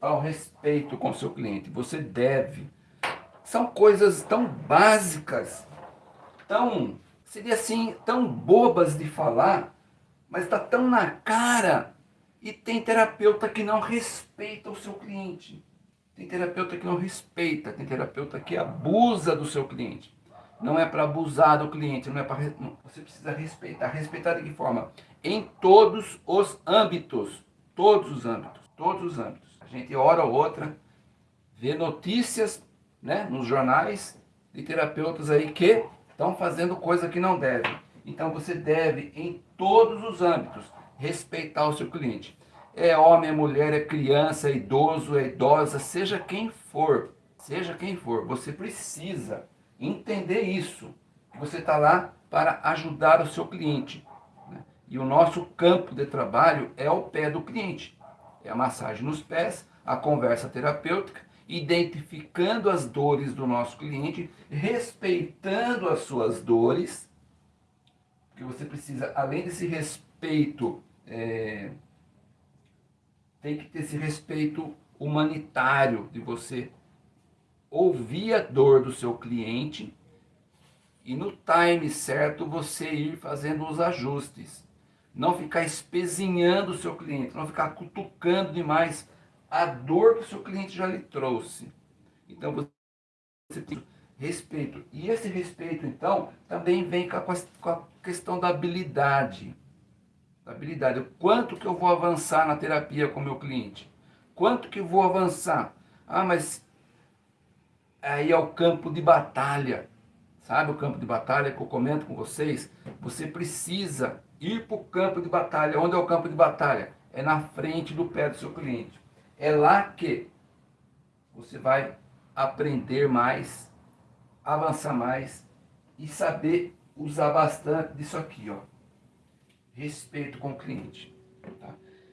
ao respeito com seu cliente. Você deve. São coisas tão básicas, tão, seria assim, tão bobas de falar, mas está tão na cara. E tem terapeuta que não respeita o seu cliente. Tem terapeuta que não respeita, tem terapeuta que abusa do seu cliente. Não é para abusar do cliente, não é para você precisa respeitar. Respeitar de que forma? Em todos os âmbitos, todos os âmbitos, todos os âmbitos. A gente hora ou outra vê notícias, né, nos jornais de terapeutas aí que estão fazendo coisa que não devem. Então você deve em todos os âmbitos respeitar o seu cliente é homem, é mulher, é criança, é idoso, é idosa, seja quem for, seja quem for, você precisa entender isso. Você está lá para ajudar o seu cliente. Né? E o nosso campo de trabalho é o pé do cliente. É a massagem nos pés, a conversa terapêutica, identificando as dores do nosso cliente, respeitando as suas dores, porque você precisa, além desse respeito é, tem que ter esse respeito humanitário de você ouvir a dor do seu cliente e no time certo você ir fazendo os ajustes. Não ficar espezinhando o seu cliente, não ficar cutucando demais a dor que o seu cliente já lhe trouxe. Então você tem respeito. E esse respeito, então, também vem com a questão da habilidade habilidade. Quanto que eu vou avançar na terapia com o meu cliente? Quanto que eu vou avançar? Ah, mas aí é o campo de batalha. Sabe o campo de batalha que eu comento com vocês? Você precisa ir para o campo de batalha. Onde é o campo de batalha? É na frente do pé do seu cliente. É lá que você vai aprender mais, avançar mais e saber usar bastante disso aqui, ó respeito com o cliente. Tá?